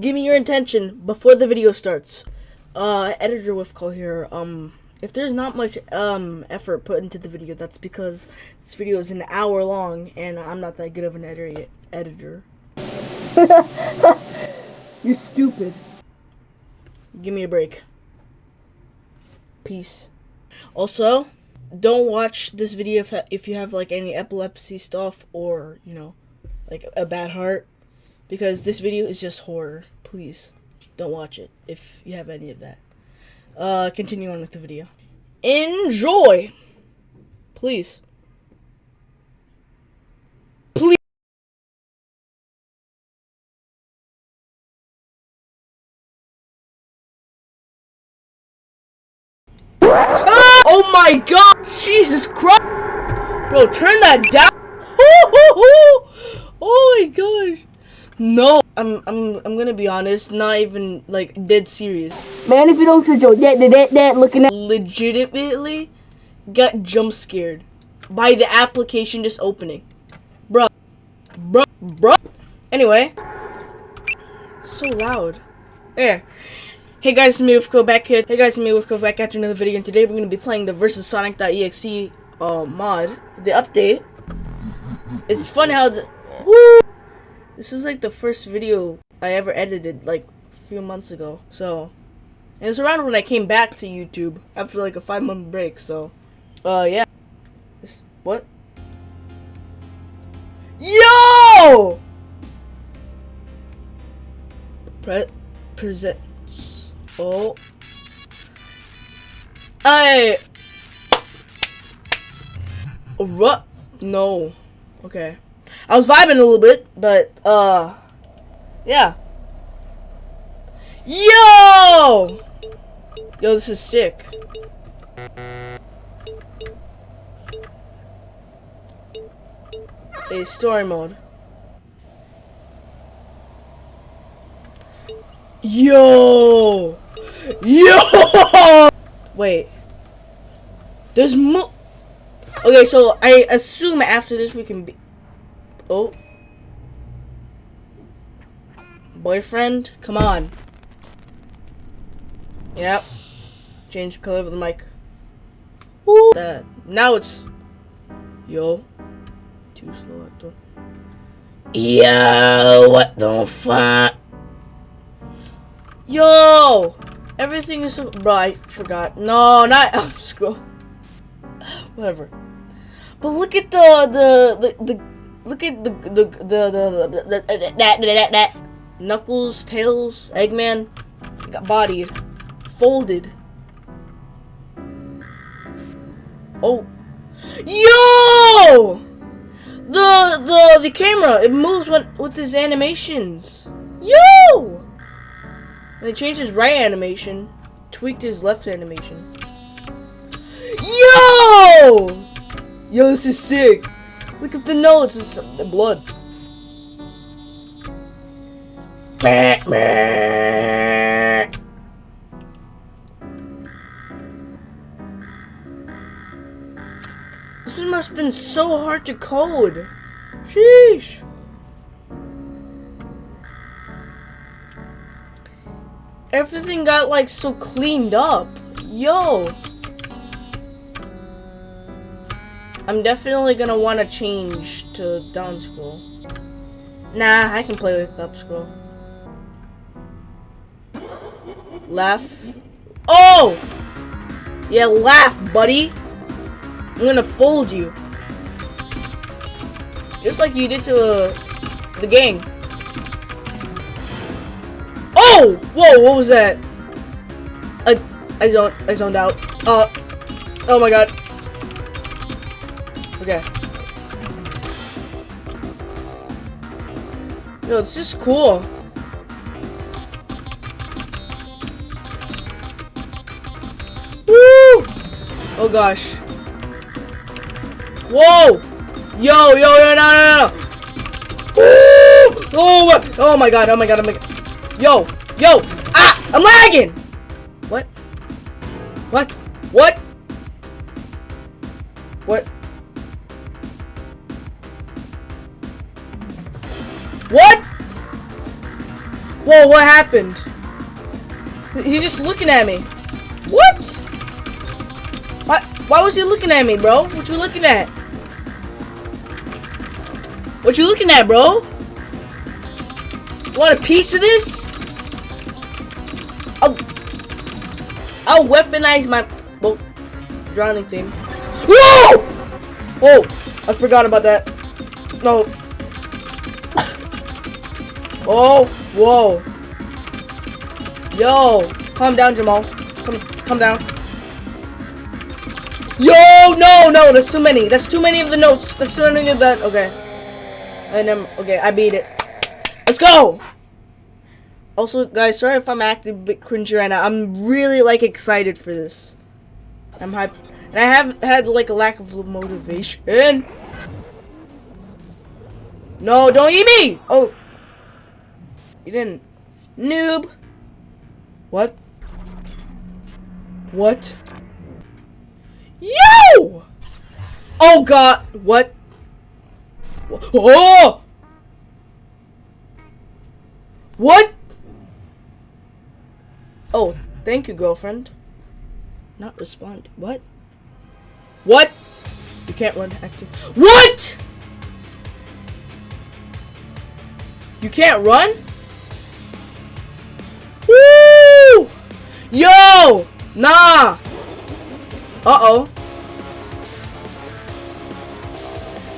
give me your intention before the video starts. Uh, editor with call here. Um, if there's not much um effort put into the video, that's because this video is an hour long, and I'm not that good of an editor. Editor. You're stupid. Give me a break. Peace. Also, don't watch this video if, if you have like any epilepsy stuff or, you know, like a bad heart because this video is just horror. Please don't watch it if you have any of that. Uh continue on with the video. Enjoy. Please. Please. Ah! Oh my god! Jesus Christ! Bro, turn that down! Oh my gosh! No! I'm I'm I'm gonna be honest, not even like dead serious. Man, if you don't shut your that that that looking at Legitimately got jump scared by the application just opening. Bruh. Bruh. Bruh. Anyway. So loud. Yeah. Hey guys, it's me with Go back here. Hey guys, it's me with Go back after another video, and today we're gonna be playing the versus Sonic.exe uh, mod, the update. It's fun how the, woo, this is like the first video I ever edited like a few months ago. So it was around when I came back to YouTube after like a five month break. So uh yeah. This what? Yo! Pre presents. Oh. I. What? No. Okay. I was vibing a little bit, but, uh, yeah. Yo! Yo, this is sick. A story mode. Yo! Yo! Wait. There's mo- Okay, so I assume after this we can be- Oh. Boyfriend? Come on. Yep. Change the color of the mic. Woo! That. Now it's... Yo. Too slow, actor. Yo, what the fuck? Yo! Everything is so... Bro, I forgot. No, not... I'm scroll. Whatever. But look at the... The... The... the look at the... The... The... The... the, that, that, that. Knuckles, Tails, Eggman. Got bodied. Folded. Oh. Yo! The the the camera it moves with with his animations. Yo! And They changed his right animation, tweaked his left animation. Yo! Yo, this is sick. Look at the notes, it's the blood. This must have been so hard to code. Sheesh. Everything got like so cleaned up. Yo. I'm definitely gonna want to change to down scroll. Nah, I can play with up scroll. Laugh. Oh! Yeah, laugh, buddy. I'm gonna fold you. Just like you did to uh, the gang. Oh! Whoa, what was that? I, I zoned, I zoned out. Uh, oh my god. Okay. Yo, this is cool. Woo! Oh gosh. Whoa! Yo, yo, yo, no, no, no, no! Woo! Oh my, oh my god, oh my god, oh my god. Yo, yo! Ah! I'm lagging! What? What? What? What? Whoa, what happened? He's just looking at me. What? Why, why was he looking at me, bro? What you looking at? What you looking at, bro? Want a piece of this? I'll, I'll weaponize my well, drowning thing. Whoa! Oh, I forgot about that. No. Oh, whoa. Yo, calm down, Jamal. Come, come down. Yo, no, no, that's too many. That's too many of the notes. That's too many of that. Okay. And then, okay, I beat it. Let's go! Also, guys, sorry if I'm acting a bit cringy right now. I'm really, like, excited for this. I'm hyped. And I have had, like, a lack of motivation. No, don't eat me! Oh. You didn't. Noob. What? What? Yo! Oh god! What? Oh! What? Oh, thank you, girlfriend. Not respond. What? What? You can't run active. What? You can't run? Yo! Nah! Uh-oh.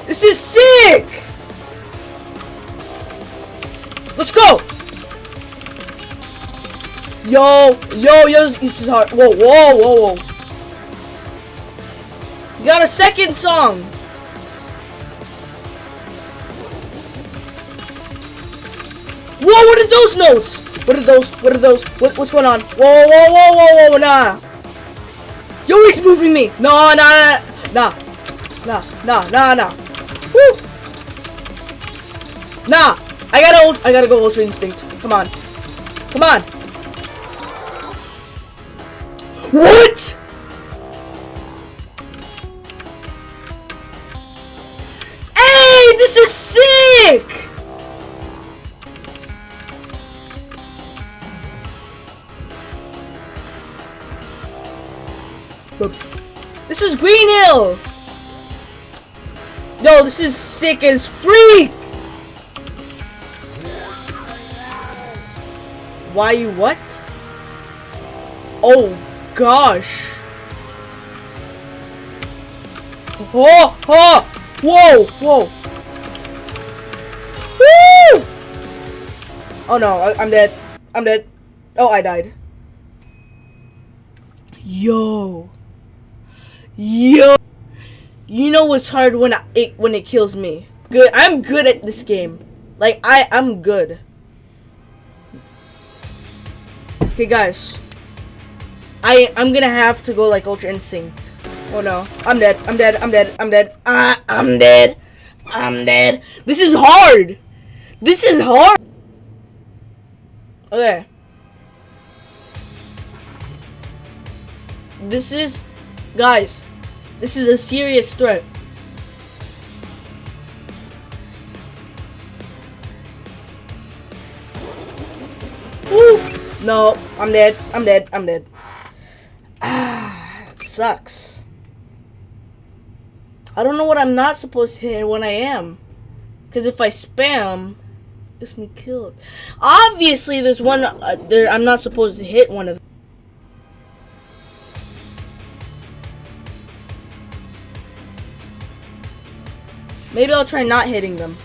This is sick! Let's go! Yo, yo, yo, this is hard. Whoa, whoa, whoa, whoa. You got a second song. Whoa, what are those notes? What are those? What are those? What, what's going on? Whoa, whoa, whoa, whoa, whoa, nah. Yo, he's moving me. No, nah, nah, nah, nah, nah, nah. Woo. Nah, I gotta, I gotta go Ultra Instinct. Come on, come on. What? Hey, this is sick! This is Green Hill! No, this is sick as freak! Why you what? Oh gosh. Oh, oh, whoa, whoa. Woo! Oh no, I, I'm dead. I'm dead. Oh, I died. Yo. Yo. You know what's hard when I, it when it kills me. Good. I'm good at this game. Like I I'm good. Okay, guys. I I'm gonna have to go like Ultra Instinct. Oh no, I'm dead. I'm dead. I'm dead. I'm dead. Ah, I'm dead. I'm dead. This is hard. This is hard. Okay. This is, guys. This is a serious threat. Woo! No, I'm dead. I'm dead. I'm dead. Ah, it sucks. I don't know what I'm not supposed to hit when I am. Because if I spam, gets me killed. Obviously, there's one uh, there. I'm not supposed to hit one of them. Maybe I'll try not hitting them.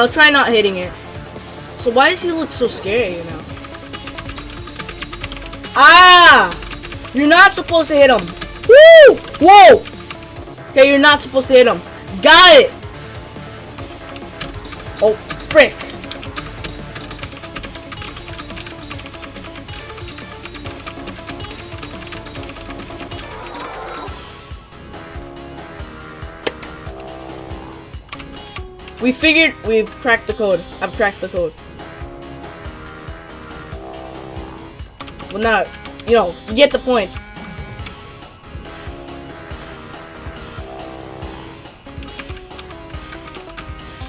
I'll try not hitting it. So why does he look so scary, you know? Ah! You're not supposed to hit him. Woo! Whoa! Okay, you're not supposed to hit him. Got it! Oh, frick. We figured we've cracked the code. I've cracked the code. Well, not, you know, you get the point.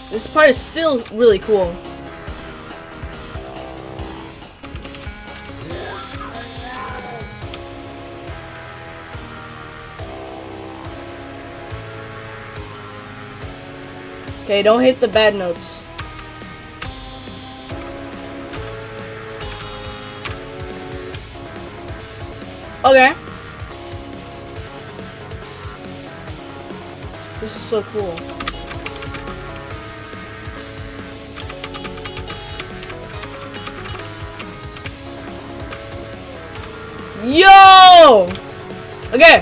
This part is still really cool. Okay, don't hit the bad notes. Okay. This is so cool. Yo! Okay.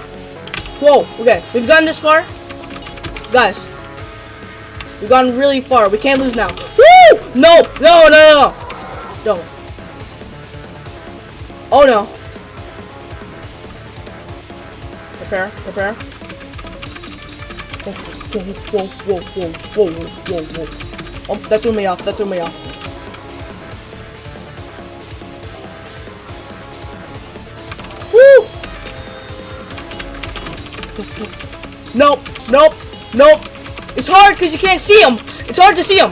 Whoa, okay. We've gotten this far. Guys. We've gone really far. We can't lose now. Woo! No! No, no, no, no! Don't. Oh no. Prepare, prepare. Whoa, whoa, whoa, whoa, whoa, whoa, whoa, whoa. Oh, that threw me off. That threw me off. Woo! Nope, nope, nope. It's hard because you can't see him. It's hard to see him.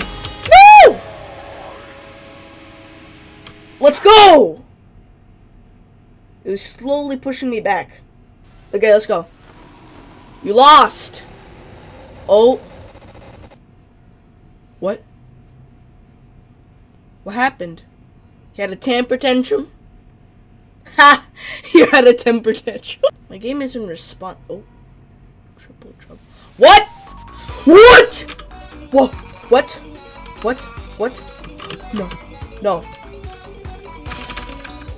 No! Let's go! It was slowly pushing me back. Okay, let's go. You lost! Oh. What? What happened? He had a temper tantrum? Ha! He had a temper tantrum. My game isn't respond. Oh. Triple trouble. What? What? Whoa. What? What? What? No. No.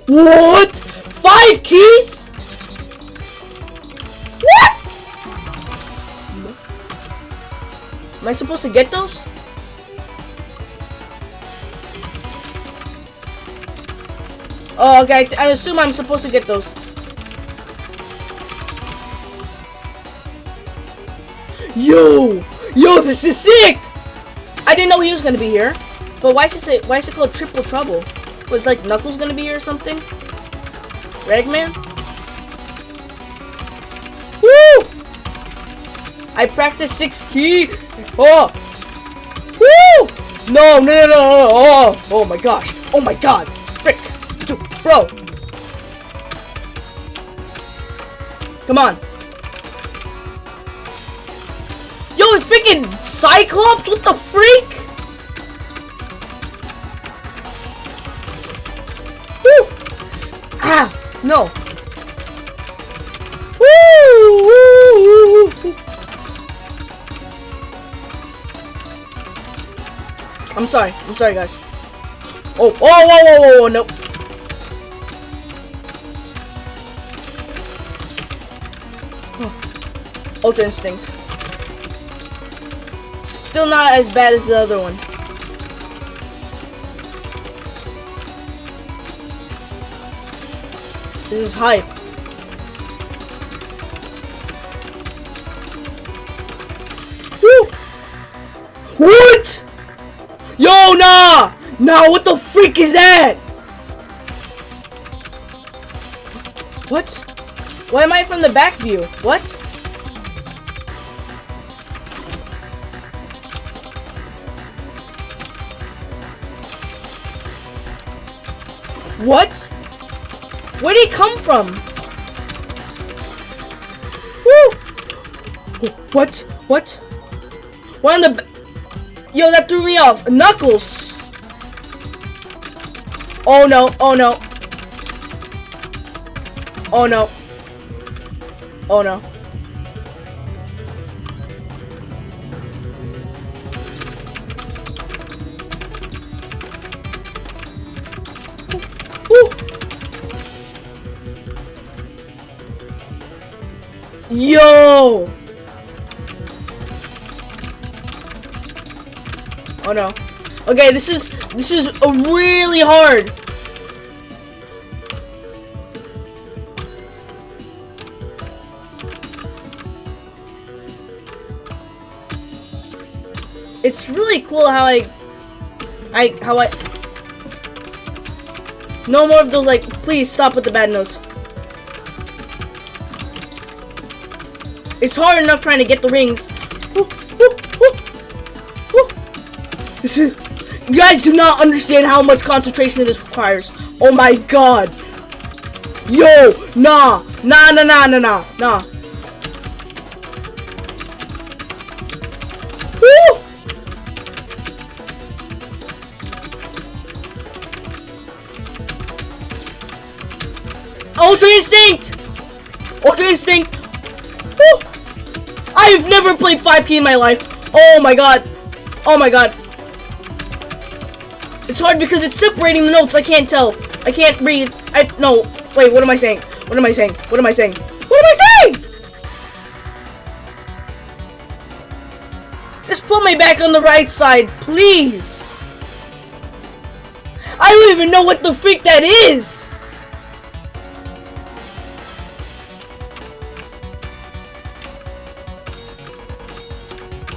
What? Five keys? What? No. Am I supposed to get those? Oh, okay. I assume I'm supposed to get those. Yo! Yo, this is sick! I didn't know he was gonna be here. But why is it why is it called Triple Trouble? Was like Knuckles gonna be here or something? Ragman? Woo! I practiced six key. Oh! Woo! No, no, no, no, no, oh, oh my gosh. Oh my god. Frick. Bro. Come on. Freaking Cyclops? What the freak? Woo! Ah, no. I'm sorry. I'm sorry, guys. Oh, oh, whoa, whoa, whoa, whoa, nope. Ultra Instinct. Still not as bad as the other one. This is hype. Woo! What? Yo, nah! Nah, what the freak is that? What? Why am I from the back view? What? What? Where did he come from? Woo! What? What? One of the Yo, that threw me off. Knuckles! Oh no, oh no. Oh no. Oh no. Oh no. Okay, this is this is a really hard. it's really cool how I, I, how I, no more of those, like, please stop with the bad notes. It's hard enough trying to get the rings. This is, you guys do not understand how much concentration this requires. Oh my god. Yo, nah, nah, nah, nah, nah, nah, nah. Woo! Ultra Instinct! Ultra Instinct! Woo! I've never played 5K in my life. Oh my god. Oh my god. It's hard because it's separating the notes. I can't tell. I can't breathe. I no. Wait, what am I saying? What am I saying? What am I saying? What am I saying? Just put me back on the right side, please. I don't even know what the freak that is.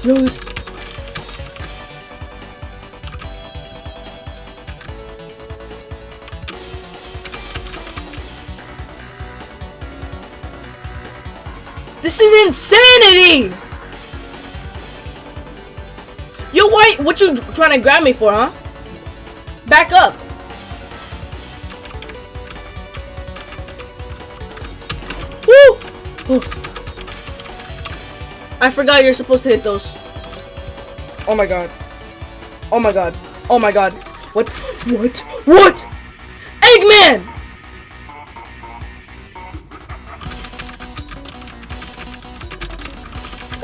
Yo, this- This is insanity! Yo, why? What you trying to grab me for, huh? Back up. Woo! I forgot you're supposed to hit those. Oh my god. Oh my god. Oh my god. What? What? What? Eggman!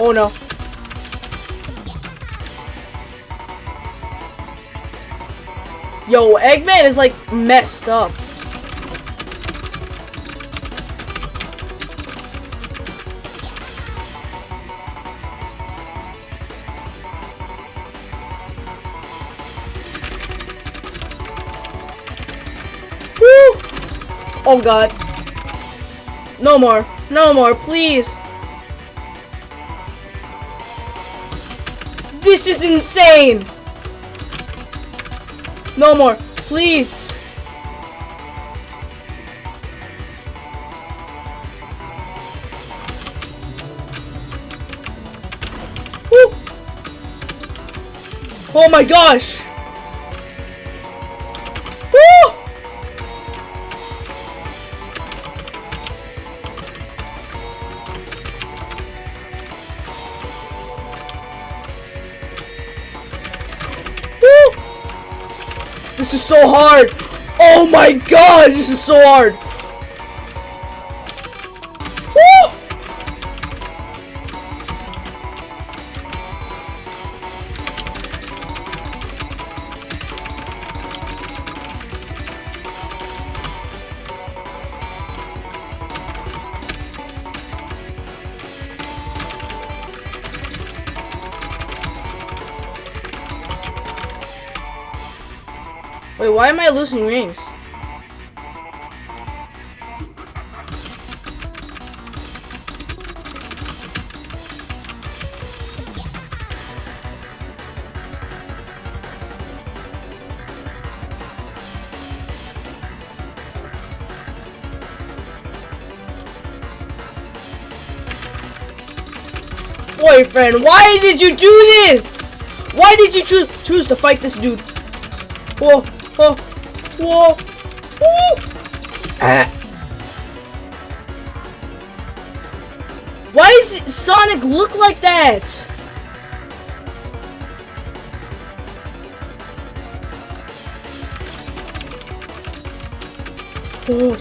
Oh no. Yo, Eggman is like messed up. Woo! Oh god. No more. No more, please. This is insane. No more, please. Woo! Oh my gosh! Hard! Oh my god, this is so hard! Wait, why am I losing rings? Boyfriend, why did you do this? Why did you choose choose to fight this dude? Whoa, whoa. Why does Sonic look like that? Oh,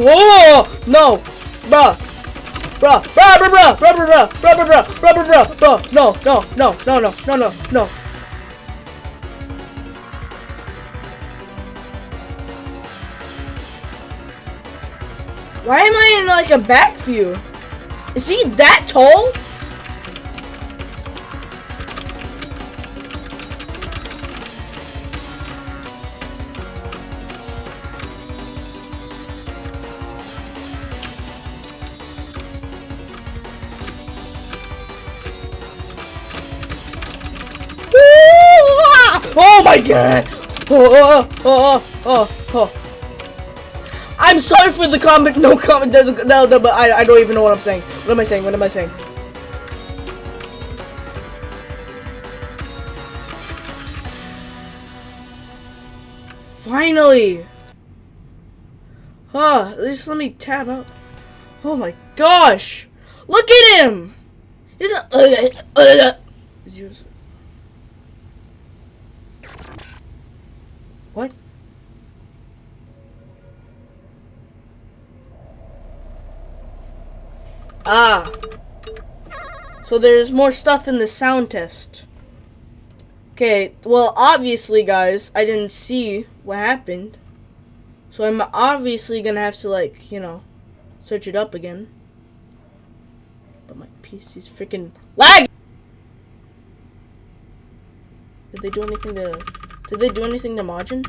oh no, bruh, bruh, bruh, bruh, bruh, bruh, bruh, bruh, bruh, bruh, bruh, bruh, bruh, no, no, no, no, no, no, no, no. Like a back view? Is he that tall? Oh my god! Oh, oh, oh, oh. I'm sorry for the comment. No comment. No, no, no but I, I don't even know what I'm saying. What am I saying? What am I saying? Finally! Huh, at least let me tab out. Oh my gosh! Look at him! He's a, uh, uh, uh, Ah. So there's more stuff in the sound test. Okay, well, obviously, guys, I didn't see what happened. So I'm obviously gonna have to, like, you know, search it up again. But my PC's freaking lag! Did they do anything to... Did they do anything to Majin?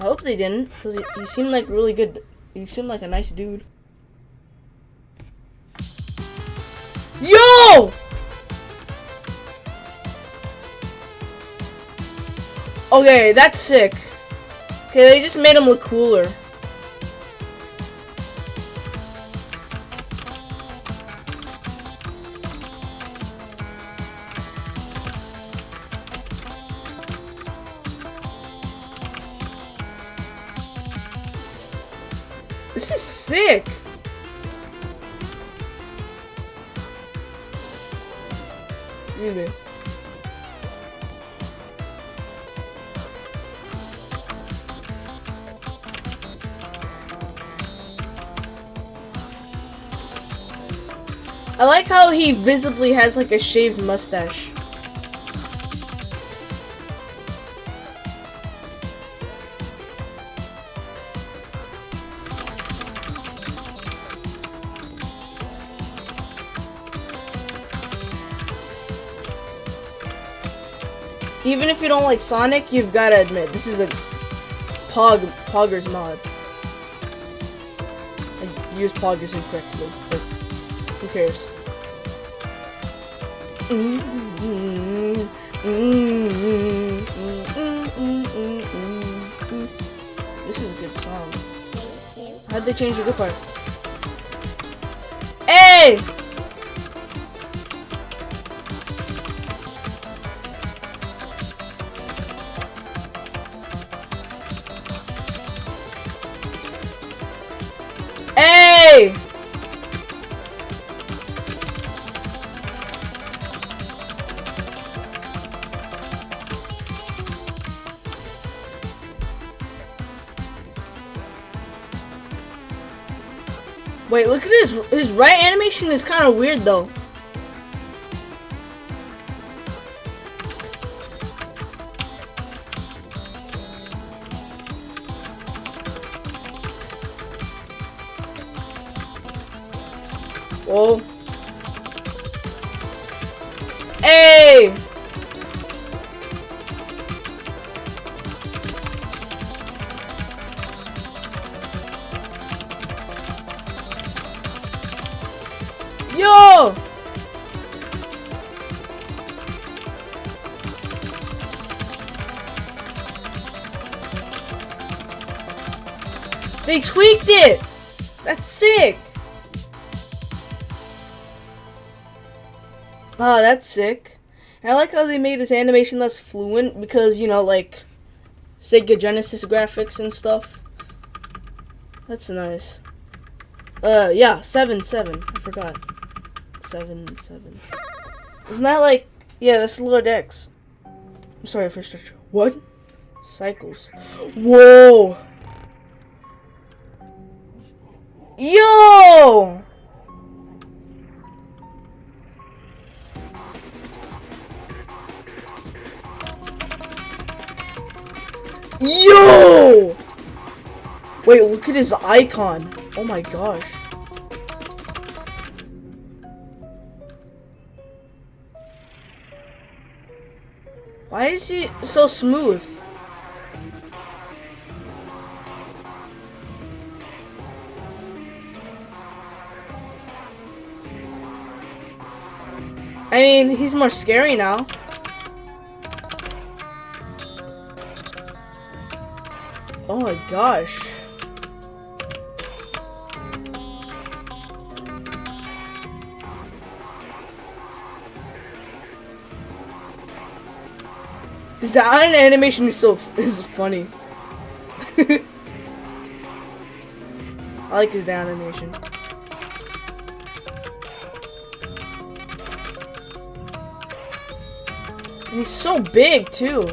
I hope they didn't, because he, he seemed like really good. He seemed like a nice dude. Yo! Okay, that's sick. Okay, they just made him look cooler. Sick. Me. I like how he visibly has like a shaved mustache. Even if you don't like Sonic, you've got to admit, this is a Pog Poggers mod. I used Poggers incorrectly, but who cares? This is a good song. How'd they change the good part? Hey! Hey! Wait, look at his his right animation is kind of weird though. Ah, that's sick. And I like how they made this animation less fluent because, you know, like Sega Genesis graphics and stuff. That's nice. Uh, yeah, 7 7. I forgot. 7 7. Isn't that like. Yeah, that's Lord X. I'm sorry for stretch. What? Cycles. Whoa! Yo! Yo! Wait, look at his icon. Oh my gosh. Why is he so smooth? I mean, he's more scary now. Oh my gosh. Eye animation is so is funny. I like his down animation. And he's so big too.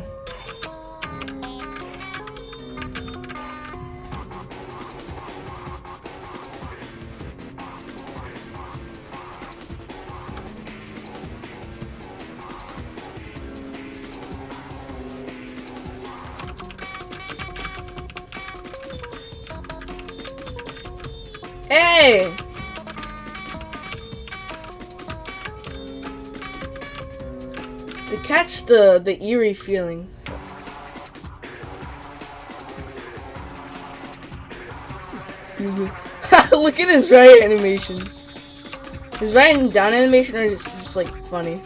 The the eerie feeling. Look at his right animation. His right and down animation are just, just like funny.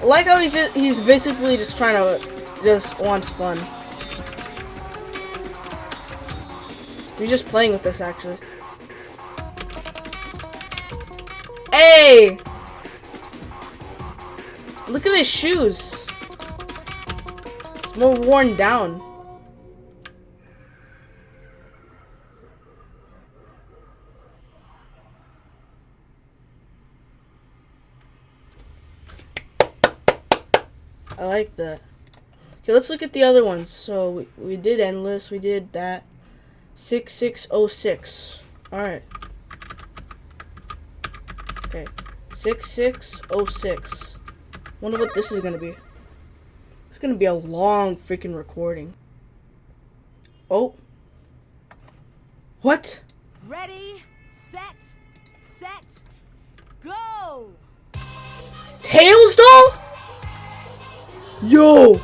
I like how he's just, he's basically just trying to just wants fun. He's just playing with this actually. Hey! Look at his shoes. It's more worn down. I like that. Okay, let's look at the other ones. So we, we did endless, we did that. 6606. Alright. Okay. 6606. Wonder what this is gonna be. It's gonna be a long freaking recording. Oh. What? Ready, set, set, go! Tails doll? Yo!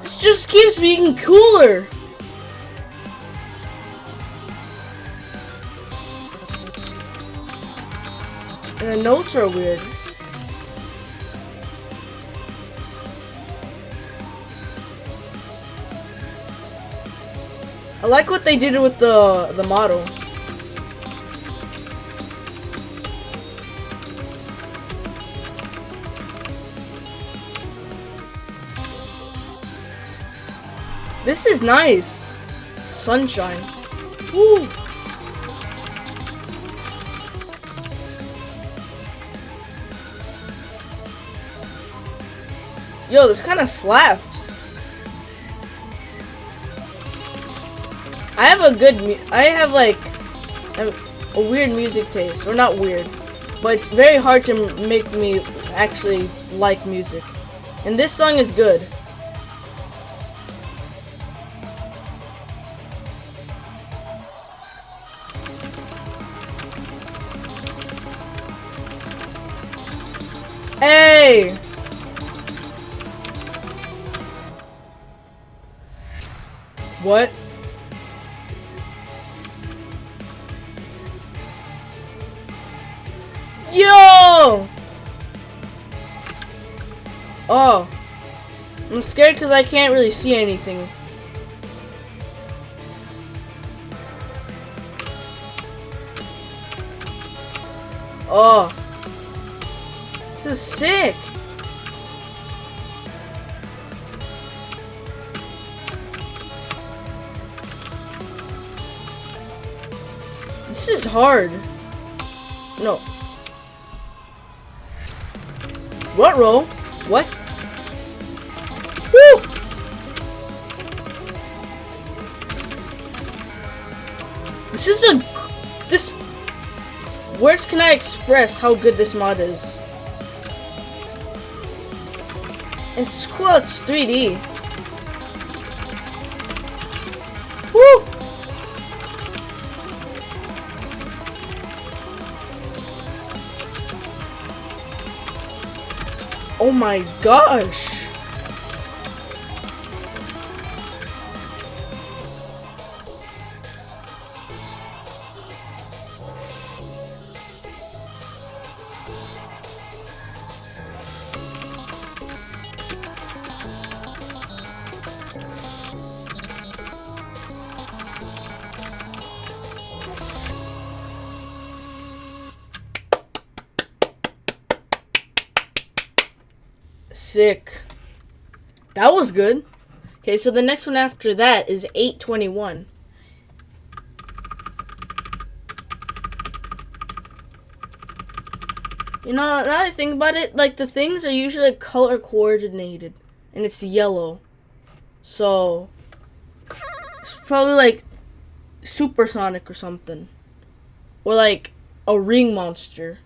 This just keeps being cooler. And the notes are weird. I like what they did with the the model. This is nice. Sunshine. Woo. Yo, this kind of slaps. I have a good I have like a, a weird music taste, or not weird, but it's very hard to make me actually like music. And this song is good. Hey! What? Yo! Oh. I'm scared because I can't really see anything. Oh. This is sick. Is hard. No. What roll? What? Woo! This is a this words can I express how good this mod is? And cool 3D. My gosh! Sick. That was good. Okay, so the next one after that is 821. You know, now that I think about it, like the things are usually color coordinated, and it's yellow. So, it's probably like supersonic or something. Or like a ring monster.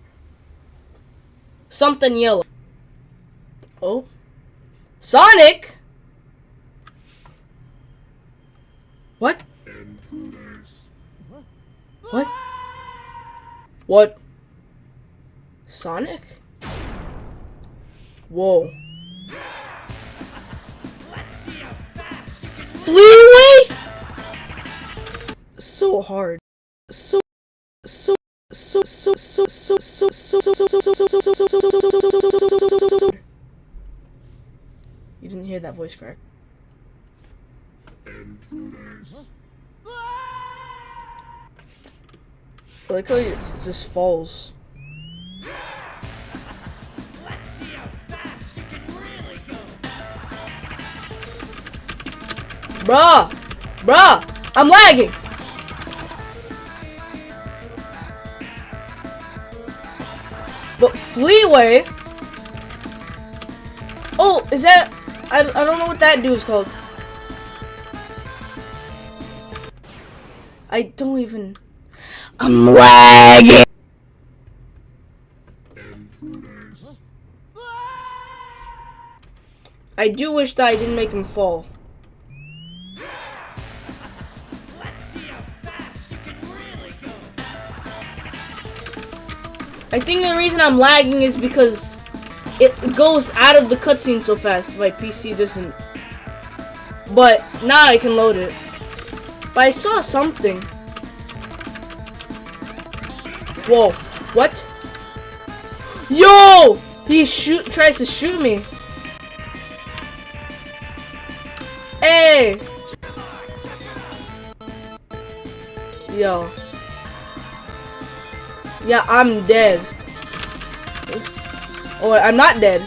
Something yellow. Oh. Sonic? What? What? What? Sonic? Whoa. Fleetway? So hard. So. So. So. So. So. So. So so so so so so so so so so so so so so You didn't hear that voice crack. I like how it just falls. Bruh! Bruh! I'm lagging! But Fleetway... Oh, is that... I, I don't know what that dude's called. I don't even... I'm lagging! I do wish that I didn't make him fall. I think the reason I'm lagging is because it goes out of the cutscene so fast. My PC doesn't. But now I can load it. But I saw something. Whoa. What? Yo! He shoot tries to shoot me. Hey! Yo. Yeah, I'm dead. Oh, I'm not dead.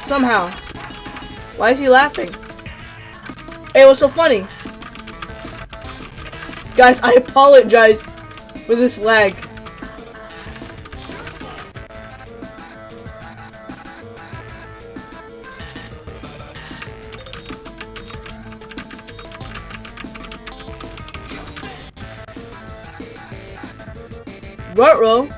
Somehow. Why is he laughing? Hey, what's so funny? Guys, I apologize for this lag. Rutro.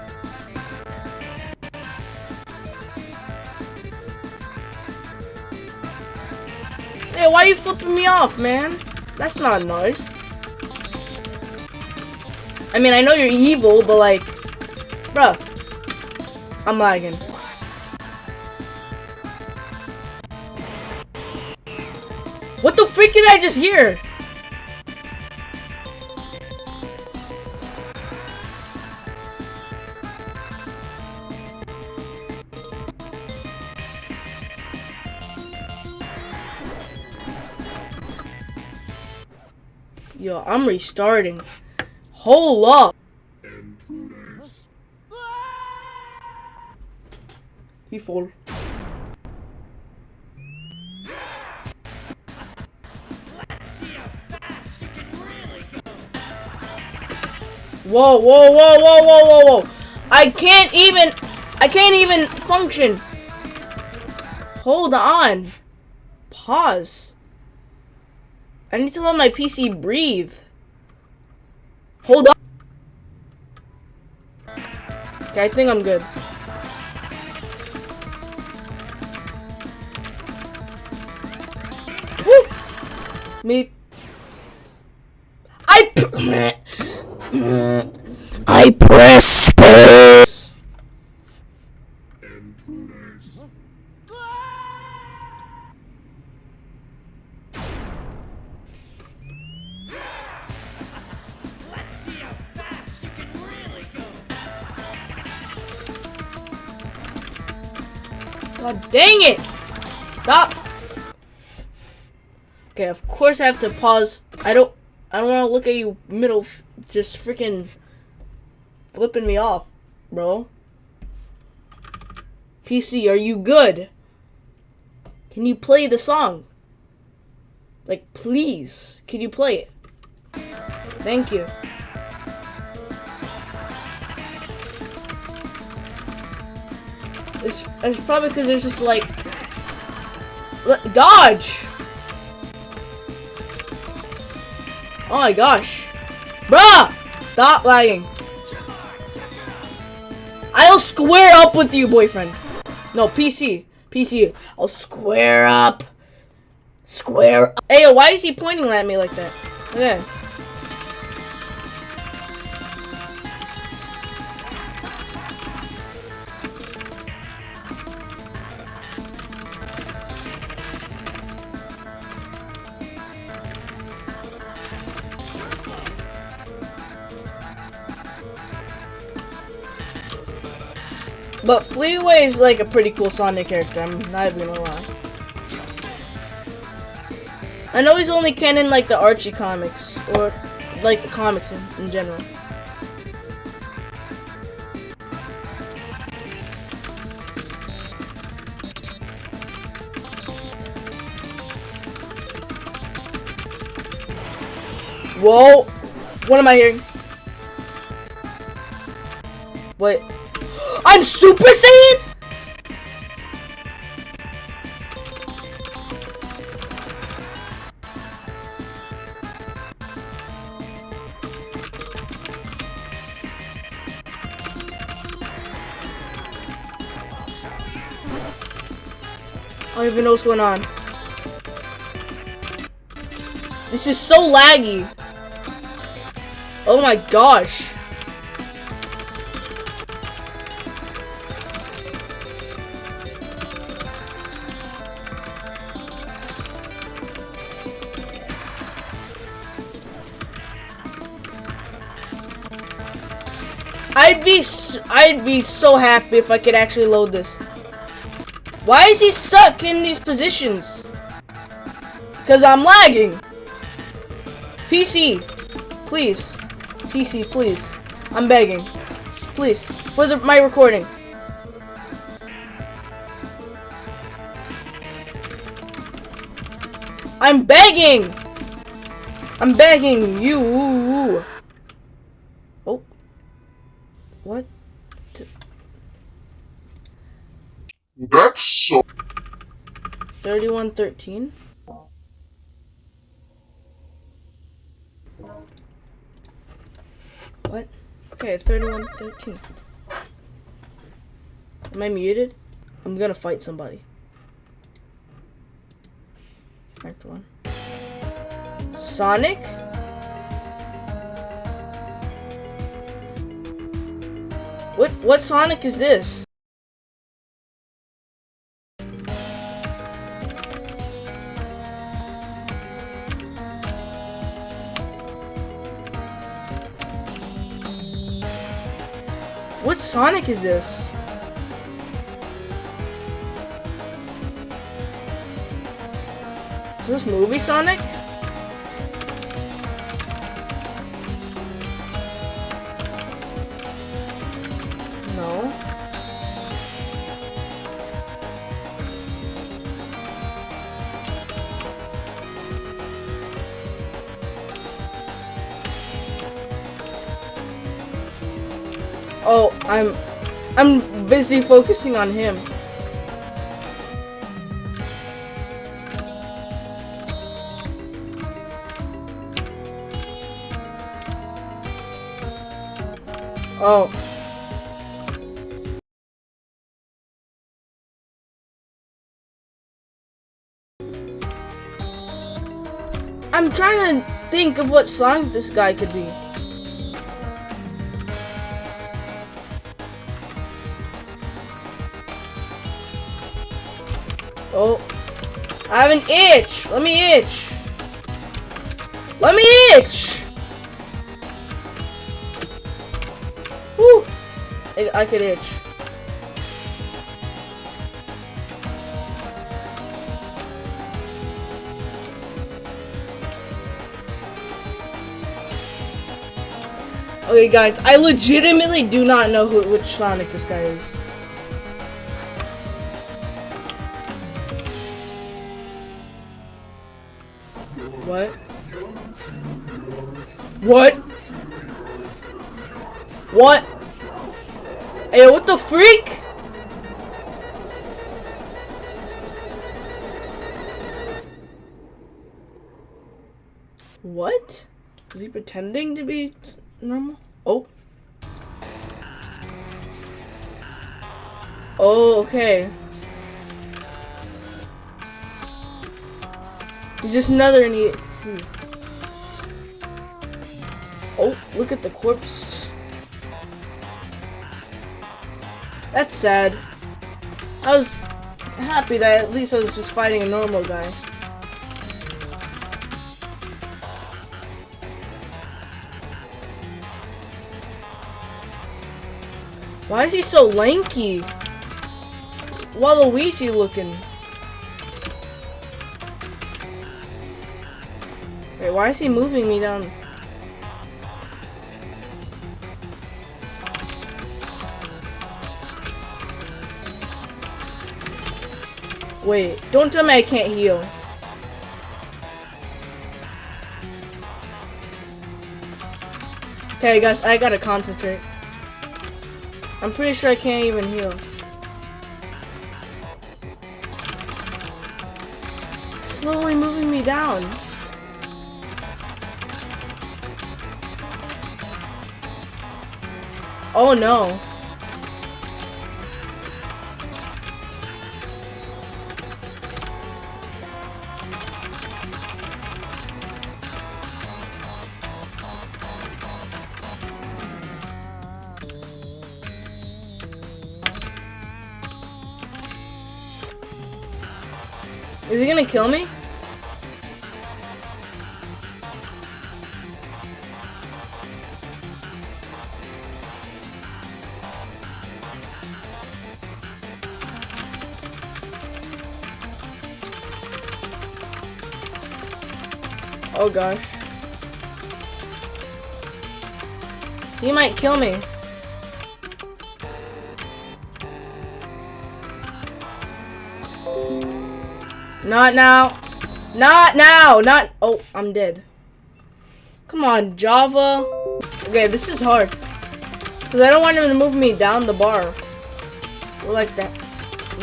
You flipping me off, man? That's not nice. I mean, I know you're evil, but like, bruh, I'm lagging. What the freak did I just hear? I'm restarting. Hold up. He fall. Whoa, whoa, whoa, whoa, whoa, whoa, whoa. I can't even, I can't even function. Hold on. Pause. I need to let my PC breathe. Hold on. Okay, I think I'm good. Woo! Me. I. I press Okay, of course I have to pause. I don't I don't want to look at you middle just freaking flipping me off, bro. PC, are you good? Can you play the song? Like, please, can you play it? Thank you. It's, it's probably because there's just like dodge. Oh my gosh, bruh! Stop lagging. I'll square up with you, boyfriend. No, PC. PC. I'll square up. Square up. Hey, why is he pointing at me like that? Okay. But Fleetway is like a pretty cool Sonic character, I'm not even gonna lie. I know he's only canon like the Archie comics, or like the comics in, in general. Whoa! What am I hearing? What? I'm Super Saiyan? I don't even know what's going on. This is so laggy. Oh my gosh. Be I'd be so happy if I could actually load this. Why is he stuck in these positions? Cause I'm lagging. PC, please. PC, please. I'm begging. Please, for the my recording. I'm begging. I'm begging you. Oh. What? That's so 3113? What? Okay, 3113. Am I muted? I'm gonna fight somebody. Marked one. Sonic? What what Sonic is this? What Sonic is this? Is this movie Sonic? Busy focusing on him. Oh. I'm trying to think of what song this guy could be. I have an itch. Let me itch. Let me itch. Woo. I, I could itch. Okay, guys, I legitimately do not know who which Sonic this guy is. What? What? What? Hey, what the freak? What? Was he pretending to be normal? Oh. Oh, okay. He's just another idiot. Hmm. Oh, look at the corpse. That's sad. I was happy that at least I was just fighting a normal guy. Why is he so lanky? Waluigi looking. Wait, why is he moving me down? Wait, don't tell me I can't heal. Okay, guys, I gotta concentrate. I'm pretty sure I can't even heal. Slowly moving me down. Oh no. Is he gonna kill me? Oh gosh. He might kill me. Not now. Not now. Not. Oh, I'm dead. Come on, Java. Okay, this is hard. Because I don't want him to move me down the bar. Or like that.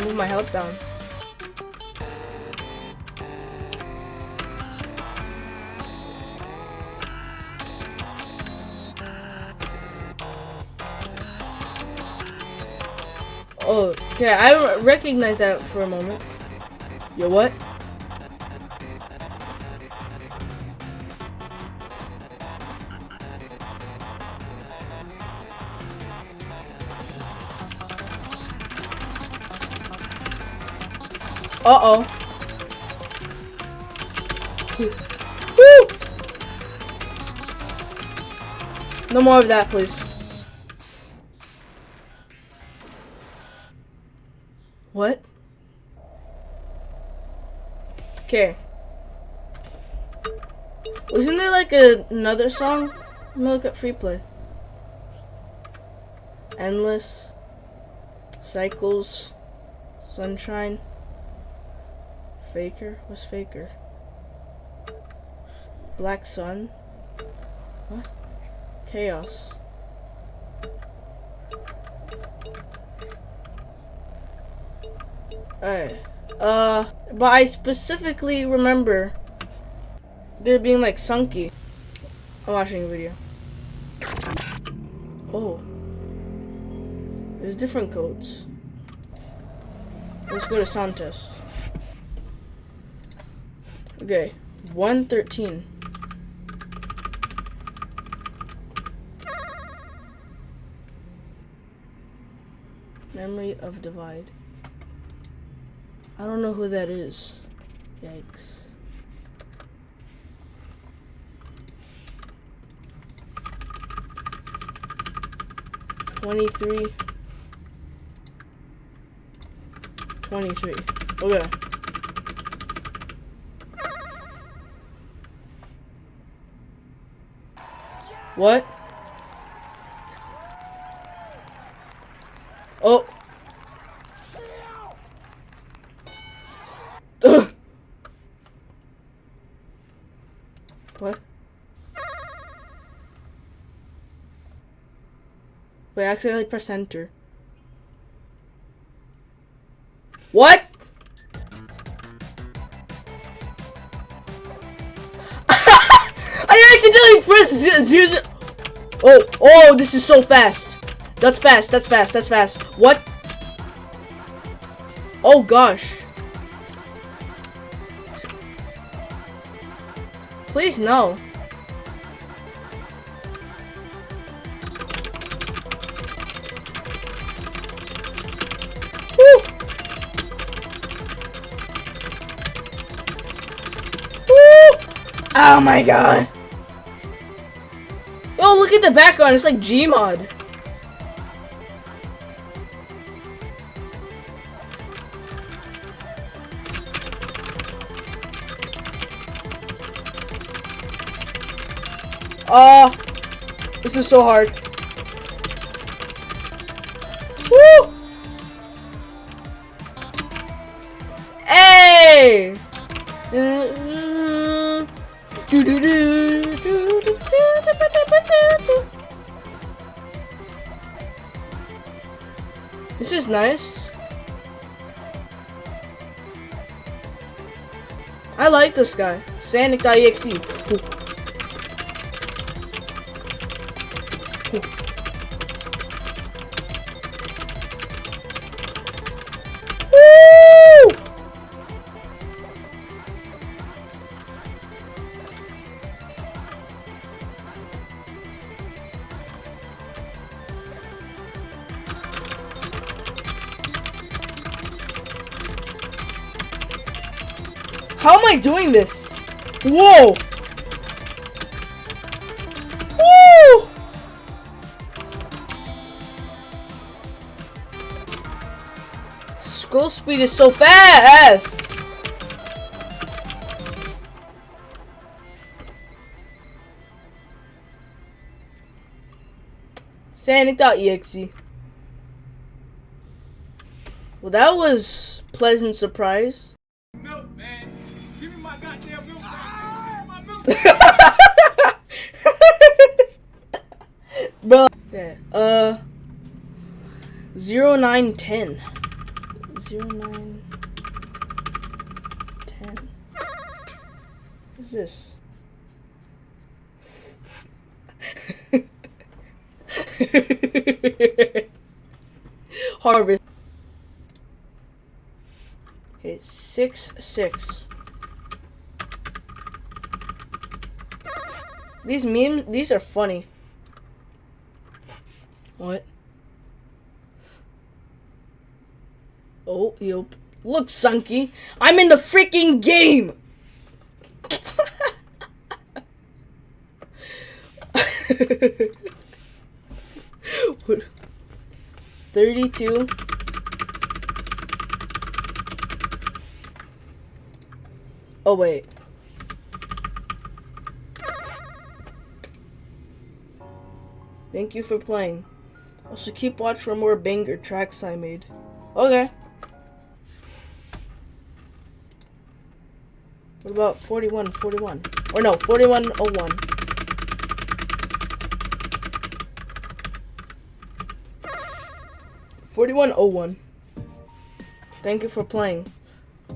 Move my health down. Okay. I recognize that for a moment. Yo, what? Uh-oh. Woo! No more of that, please. Okay. Wasn't there like a, another song? Let me look at free play. Endless. Cycles. Sunshine. Faker? What's Faker? Black Sun? What? Chaos. Alright. Uh, but I specifically remember there being like sunky. I'm watching a video. Oh. There's different codes. Let's go to sound test. Okay. 113. Memory of divide. I don't know who that is. Yikes. Twenty-three. Twenty-three. Okay. What? What? Wait, I accidentally press enter. What? I accidentally pressed zero, zero. Oh, oh, this is so fast. That's fast, that's fast, that's fast. What? Oh gosh. Please no. Woo! Woo! Oh my god. Oh, look at the background. It's like Gmod. Is so hard. Woo! Hey! This is nice. I like this guy. Sanic.exe. I doing this? Whoa! Woo! Scroll speed is so fast! Sanic.exe. Well, that was pleasant surprise. milk, man. Give me my goddamn milk. man. Give me my milk. Bro. Okay, uh. 0910. 09. 10. What's this? Harvest. Okay, 6 6. These memes, these are funny. What? Yep. Look, Sunky, I'm in the freaking game! What? 32. Oh, wait. Thank you for playing. Also, keep watch for more banger tracks I made. Okay. What about 41, 41? Or no, 4101. Forty-one oh one. Thank you for playing.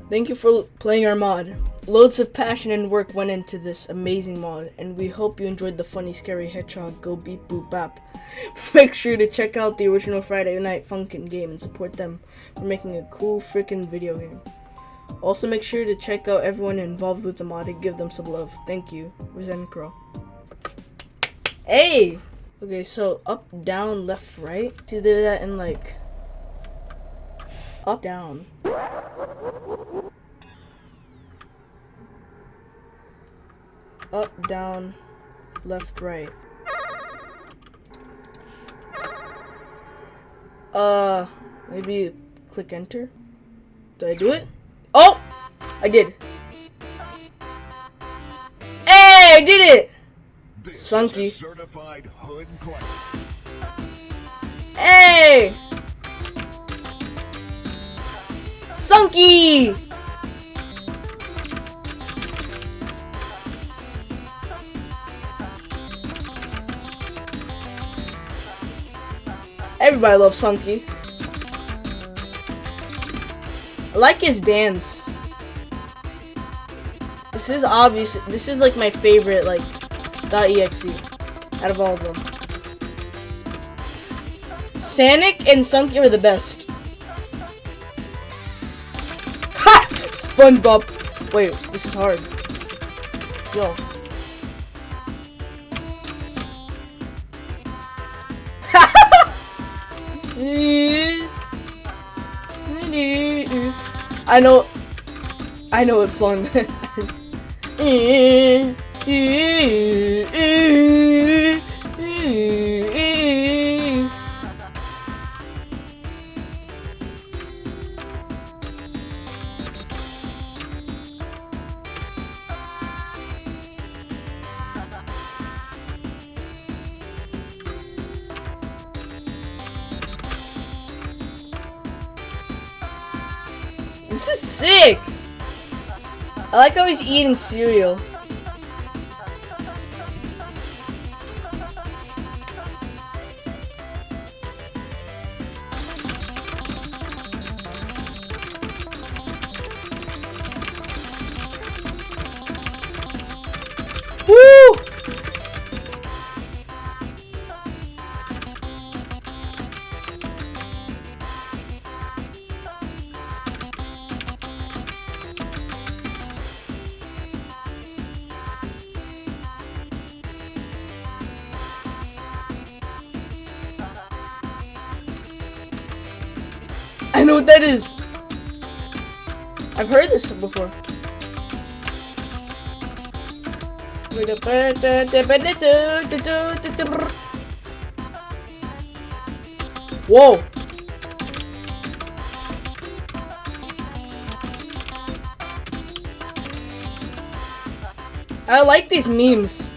Thank you for playing our mod. Loads of passion and work went into this amazing mod, and we hope you enjoyed the funny, scary hedgehog go beep boop bap. Make sure to check out the original Friday Night Funkin' game and support them for making a cool freaking video game. Also, make sure to check out everyone involved with the mod and give them some love. Thank you, Resent Crow. Hey! Okay, so up, down, left, right. To do that in like up, down. Up, down, left, right. Uh, maybe click enter. Did I do it? Oh! I did. Hey, I did it! This Sunky. certified hood clap. Hey! Sunky! Everybody loves Sunky. Like his dance. This is obvious. This is like my favorite, like, .exe out of all of them. Sonic and Sunky are the best. Ha! SpongeBob. Wait, this is hard. Yo. I know. I know what song. This He's eating cereal. I know what that is. I've heard this before. Whoa. I like these memes.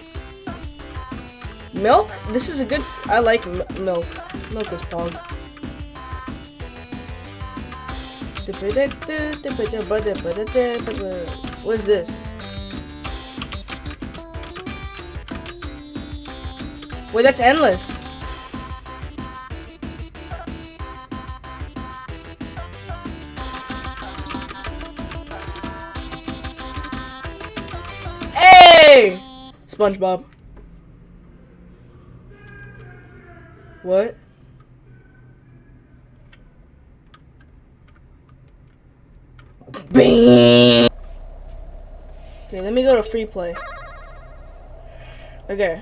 Milk? This is a good. I like milk. Milk is pog. What is this? Wait, that's endless. Hey! SpongeBob. What? Bing! Okay, let me to free play. Okay.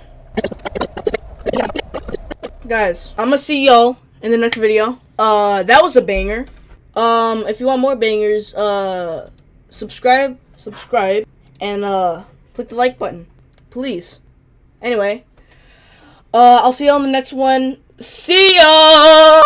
Guys, I'm gonna see y'all in the next video. Uh, that was a banger. Um, if you want more bangers, uh, subscribe, subscribe, and, uh, click the like button. Please. Anyway, uh, I'll see y'all in the next one. See ya!